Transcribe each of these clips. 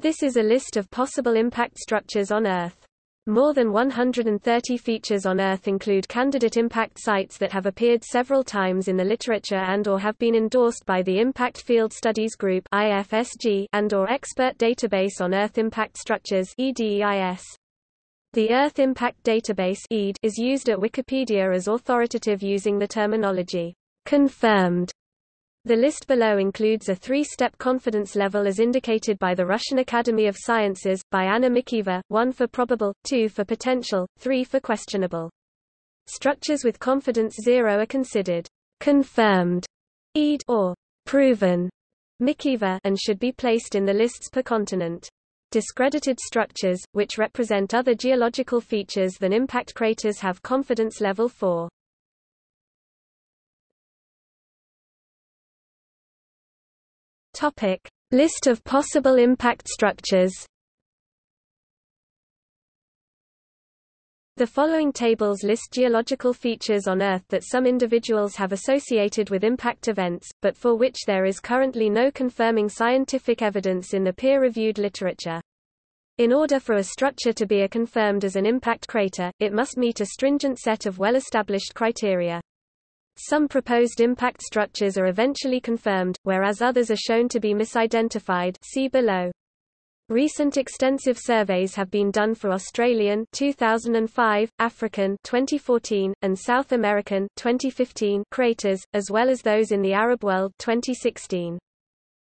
This is a list of possible impact structures on Earth. More than 130 features on Earth include candidate impact sites that have appeared several times in the literature and or have been endorsed by the Impact Field Studies Group IFSG and or Expert Database on Earth Impact Structures EDEIS. The Earth Impact Database EID is used at Wikipedia as authoritative using the terminology confirmed the list below includes a three-step confidence level as indicated by the Russian Academy of Sciences, by Anna Mikheeva, 1 for probable, 2 for potential, 3 for questionable. Structures with confidence 0 are considered confirmed EID or proven Mikheeva and should be placed in the lists per continent. Discredited structures, which represent other geological features than impact craters have confidence level 4. Topic: List of possible impact structures. The following tables list geological features on Earth that some individuals have associated with impact events, but for which there is currently no confirming scientific evidence in the peer-reviewed literature. In order for a structure to be a confirmed as an impact crater, it must meet a stringent set of well-established criteria. Some proposed impact structures are eventually confirmed, whereas others are shown to be misidentified see below. Recent extensive surveys have been done for Australian 2005, African 2014, and South American 2015 craters, as well as those in the Arab world 2016.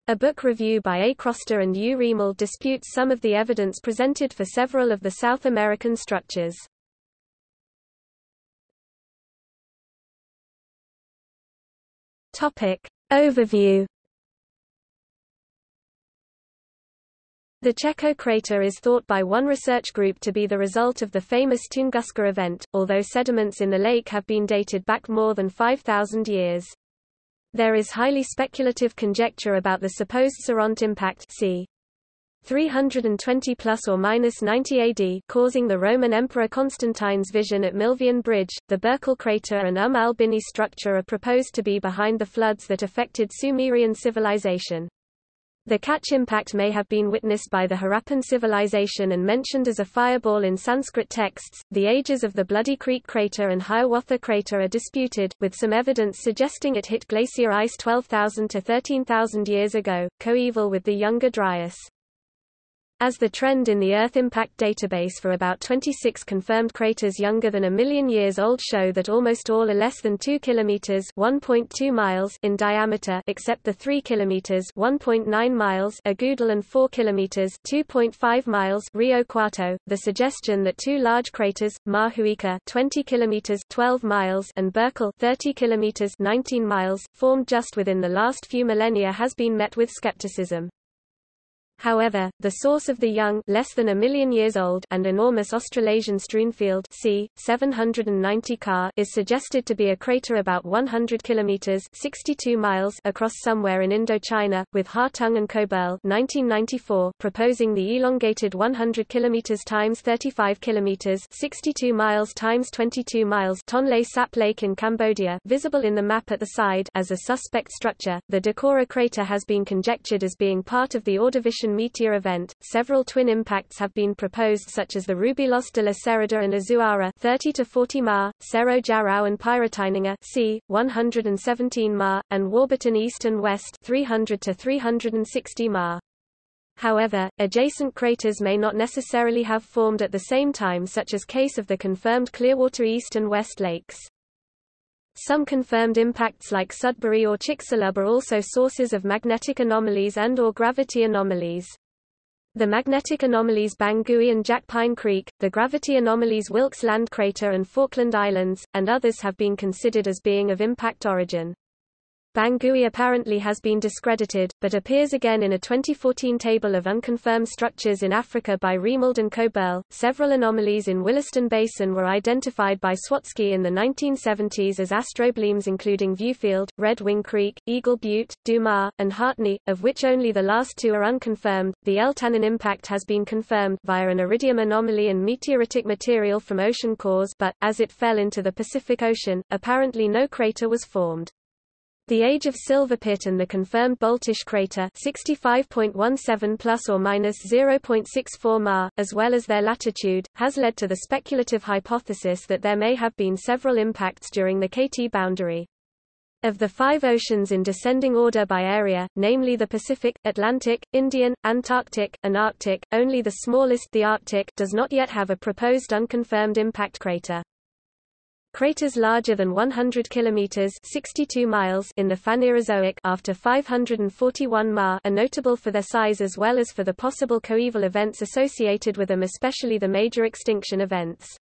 A book review by A. Crósta and U. Reimold disputes some of the evidence presented for several of the South American structures. Topic. Overview The Cheko crater is thought by one research group to be the result of the famous Tunguska event, although sediments in the lake have been dated back more than 5,000 years. There is highly speculative conjecture about the supposed Sirente impact c. 320 plus or minus 90 AD, causing the Roman Emperor Constantine's vision at Milvian Bridge. The Burckle crater and Umm al-Bini structure are proposed to be behind the floods that affected Sumerian civilization. The catch impact may have been witnessed by the Harappan civilization and mentioned as a fireball in Sanskrit texts. The ages of the Bloody Creek crater and Hiawatha crater are disputed, with some evidence suggesting it hit glacier ice 12,000 to 13,000 years ago, coeval with the Younger Dryas. As the trend in the Earth Impact Database for about 26 confirmed craters younger than a million years old show that almost all are less than 2 kilometers (1.2 miles) in diameter except the 3 kilometers (1.9 miles) Agudal and 4 kilometers (2.5 miles) Rio Cuarto. The suggestion that two large craters, Mahuika 20 kilometers (12 miles) and Burckle 30 kilometers (19 miles) formed just within the last few millennia has been met with skepticism. However, the source of the young less than a million years old and enormous Australasian strewnfield c. 790 Ka is suggested to be a crater about 100 kilometers 62 miles across somewhere in Indochina, with Hartung and Koeberl 1994 proposing the elongated 100 kilometers times 35 kilometers 62 miles times 22 miles Tonle Sap Lake in Cambodia visible in the map at the side as a suspect structure. The Decorah crater has been conjectured as being part of the Ordovician meteor event. Several twin impacts have been proposed such as the Rubielos de la Cérida and Azuara 30 to 40 ma, Cerro Jarau and Piratininga c. 117 ma, and Warburton east and west 300 to 360 ma. However, adjacent craters may not necessarily have formed at the same time such as case of the confirmed Clearwater East and West lakes. Some confirmed impacts like Sudbury or Chicxulub are also sources of magnetic anomalies and or gravity anomalies. The magnetic anomalies Bangui and Jackpine Creek, the gravity anomalies Wilkes Land Crater and Falkland Islands, and others have been considered as being of impact origin. Bangui apparently has been discredited, but appears again in a 2014 table of unconfirmed structures in Africa by Reimold and Koeberl. Several anomalies in Williston Basin were identified by Sawatzky in the 1970s as astroblemes including Viewfield, Red Wing Creek, Eagle Butte, Dumas, and Hartney, of which only the last two are unconfirmed. The Eltanin impact has been confirmed via an iridium anomaly and meteoritic material from ocean cores but, as it fell into the Pacific Ocean, apparently no crater was formed. The age of Silverpit and the confirmed Boltysh crater 65.17 plus or minus 0.64 ma, as well as their latitude, has led to the speculative hypothesis that there may have been several impacts during the KT boundary. Of the five oceans in descending order by area, namely the Pacific, Atlantic, Indian, Antarctic, and Arctic, only the smallest the Arctic does not yet have a proposed unconfirmed impact crater. Craters larger than 100 kilometers (62 miles) in the Phanerozoic after 541 ma are notable for their size as well as for the possible coeval events associated with them especially the major extinction events.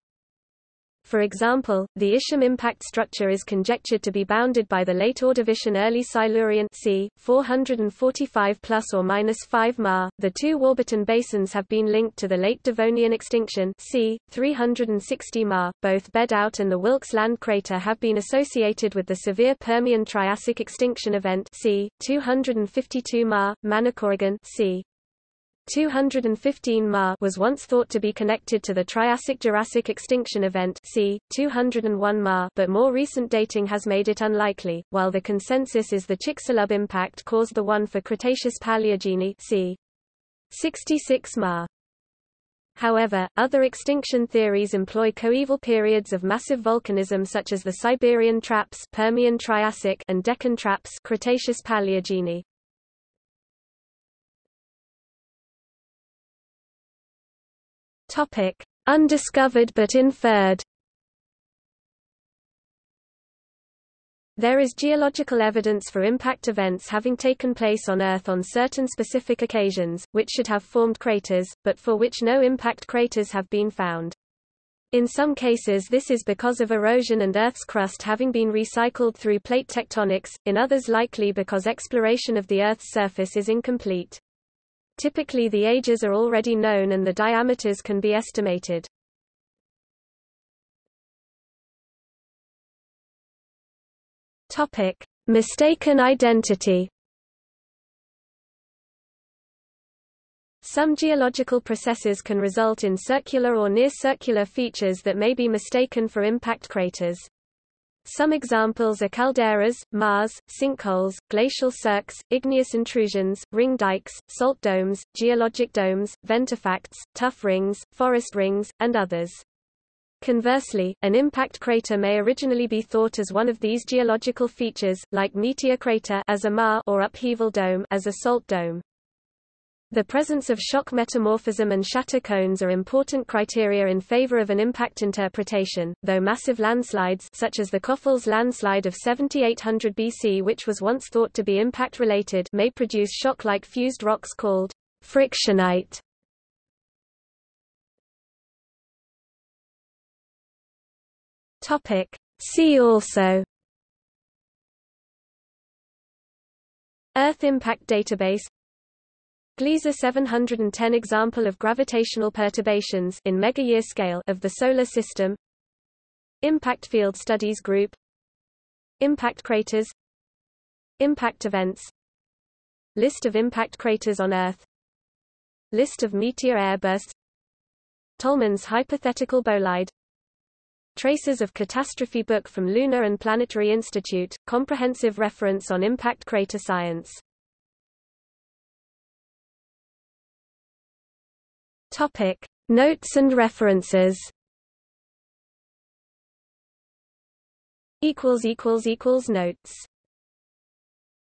For example, the Ishim impact structure is conjectured to be bounded by the late Ordovician early Silurian c. 445 plus or minus 5 Ma. The two Warburton basins have been linked to the late Devonian extinction c. 360 Ma. Both Bedout and the Wilkes land crater have been associated with the severe Permian Triassic extinction event c. 252 Ma. Manicouagan c. 215 Ma was once thought to be connected to the Triassic-Jurassic extinction event c. 201 Ma but more recent dating has made it unlikely, while the consensus is the Chicxulub impact caused the one for Cretaceous Paleogene c. 66 Ma. However, other extinction theories employ coeval periods of massive volcanism such as the Siberian traps Permian Triassic and Deccan traps Cretaceous Paleogene. Topic: Undiscovered but inferred. There is geological evidence for impact events having taken place on Earth on certain specific occasions, which should have formed craters, but for which no impact craters have been found. In some cases this is because of erosion and Earth's crust having been recycled through plate tectonics, in others likely because exploration of the Earth's surface is incomplete. Typically the ages are already known and the diameters can be estimated. Topic: Mistaken identity. Some geological processes can result in circular or near-circular features that may be mistaken for impact craters. Some examples are calderas, maars, sinkholes, glacial cirques, igneous intrusions, ring dikes, salt domes, geologic domes, ventifacts, tuff rings, forest rings, and others. Conversely, an impact crater may originally be thought as one of these geological features, like meteor crater as a maar or upheaval dome as a salt dome. The presence of shock metamorphism and shatter cones are important criteria in favor of an impact interpretation, though massive landslides such as the Köfels landslide of 7800 BC which was once thought to be impact-related may produce shock-like fused rocks called frictionite. See also Earth Impact Database Gliese 710 example of gravitational perturbations in megayear scale of the solar system. Impact Field Studies Group. Impact craters. Impact events. List of impact craters on Earth. List of meteor airbursts. Tollmann's hypothetical bolide. Traces of Catastrophe book from Lunar and Planetary Institute, comprehensive reference on impact crater science Topic: Notes and references. Equals equals equals notes.